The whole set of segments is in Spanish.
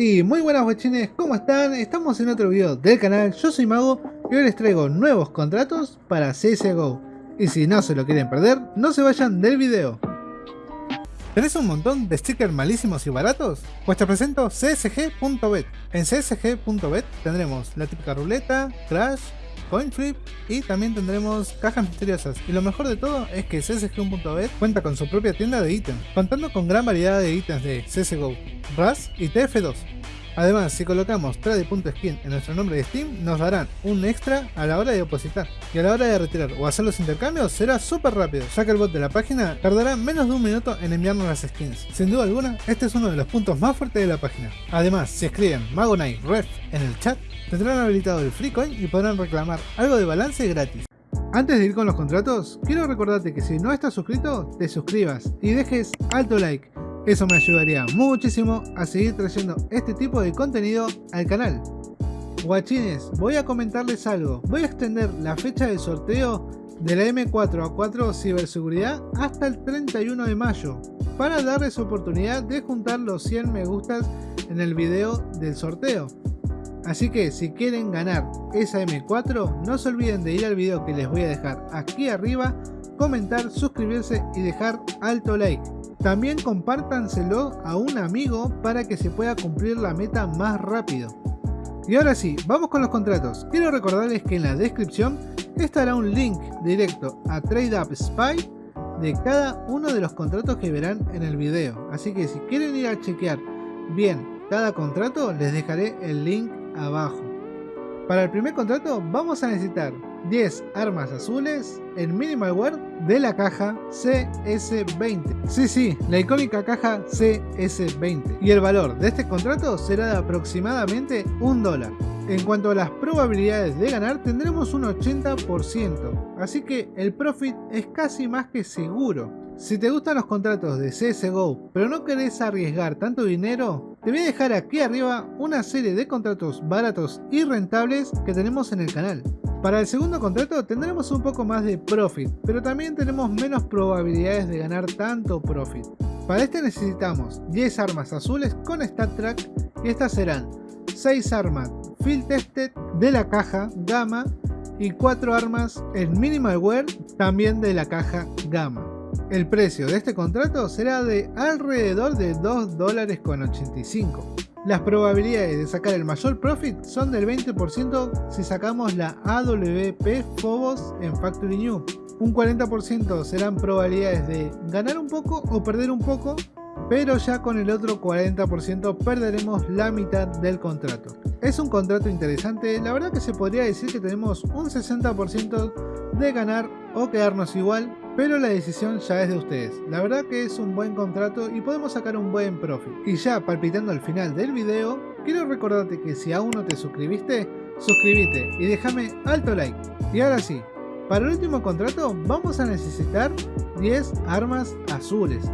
Y muy buenas guachines, ¿cómo están? Estamos en otro video del canal, yo soy Mago y hoy les traigo nuevos contratos para CSGO. Y si no se lo quieren perder, no se vayan del video. ¿Tenés un montón de stickers malísimos y baratos? Pues te presento csg.bet. En csg.bet tendremos la típica ruleta, crash, coin flip y también tendremos cajas misteriosas. Y lo mejor de todo es que csg.bet cuenta con su propia tienda de ítems, contando con gran variedad de ítems de CSGO, RAS y TF2. Además, si colocamos trade.skin en nuestro nombre de Steam, nos darán un extra a la hora de depositar. Y a la hora de retirar o hacer los intercambios será súper rápido, ya que el bot de la página tardará menos de un minuto en enviarnos las skins. Sin duda alguna, este es uno de los puntos más fuertes de la página. Además, si escriben Magonite Ref en el chat, tendrán habilitado el free coin y podrán reclamar algo de balance gratis. Antes de ir con los contratos, quiero recordarte que si no estás suscrito, te suscribas y dejes alto like eso me ayudaría muchísimo a seguir trayendo este tipo de contenido al canal. Guachines, voy a comentarles algo. Voy a extender la fecha del sorteo de la M4A4 Ciberseguridad hasta el 31 de mayo para darles oportunidad de juntar los 100 me gustas en el video del sorteo. Así que si quieren ganar esa M4 no se olviden de ir al video que les voy a dejar aquí arriba, comentar, suscribirse y dejar alto like. También compártanselo a un amigo para que se pueda cumplir la meta más rápido. Y ahora sí, vamos con los contratos. Quiero recordarles que en la descripción estará un link directo a TradeUp Spy de cada uno de los contratos que verán en el video. Así que si quieren ir a chequear bien cada contrato, les dejaré el link abajo. Para el primer contrato vamos a necesitar 10 armas azules en Minimalware de la caja CS20. Sí, sí, la icónica caja CS20. Y el valor de este contrato será de aproximadamente un dólar. En cuanto a las probabilidades de ganar, tendremos un 80%, así que el profit es casi más que seguro. Si te gustan los contratos de CSGO, pero no querés arriesgar tanto dinero, te voy a dejar aquí arriba una serie de contratos baratos y rentables que tenemos en el canal. Para el segundo contrato tendremos un poco más de profit, pero también tenemos menos probabilidades de ganar tanto profit. Para este necesitamos 10 armas azules con Stat Track y estas serán 6 armas Field Tested de la caja Gamma y 4 armas en Minimalware también de la caja Gamma. El precio de este contrato será de alrededor de 2 dólares con 85. Las probabilidades de sacar el mayor profit son del 20% si sacamos la AWP Phobos en Factory New. Un 40% serán probabilidades de ganar un poco o perder un poco, pero ya con el otro 40% perderemos la mitad del contrato. Es un contrato interesante, la verdad que se podría decir que tenemos un 60% de ganar o quedarnos igual, pero la decisión ya es de ustedes. La verdad que es un buen contrato y podemos sacar un buen profit. Y ya palpitando al final del video, quiero recordarte que si aún no te suscribiste, suscríbete y déjame alto like. Y ahora sí, para el último contrato vamos a necesitar 10 armas azules.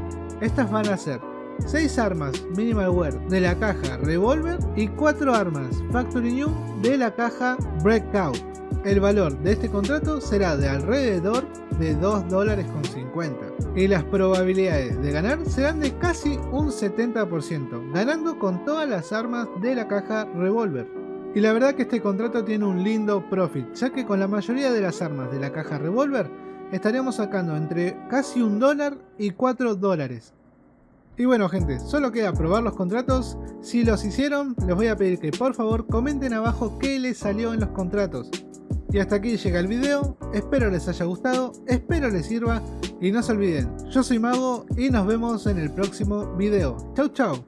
Estas van a ser 6 armas Minimalware de la caja Revolver y 4 armas Factory New de la caja Breakout. El valor de este contrato será de alrededor de 2 dólares con 50 y las probabilidades de ganar serán de casi un 70%, ganando con todas las armas de la caja Revolver. Y la verdad que este contrato tiene un lindo profit, ya que con la mayoría de las armas de la caja Revolver estaríamos sacando entre casi un dólar y 4 dólares. Y bueno gente, solo queda probar los contratos, si los hicieron les voy a pedir que por favor comenten abajo qué les salió en los contratos. Y hasta aquí llega el video, espero les haya gustado, espero les sirva y no se olviden, yo soy Mago y nos vemos en el próximo video. Chau chau.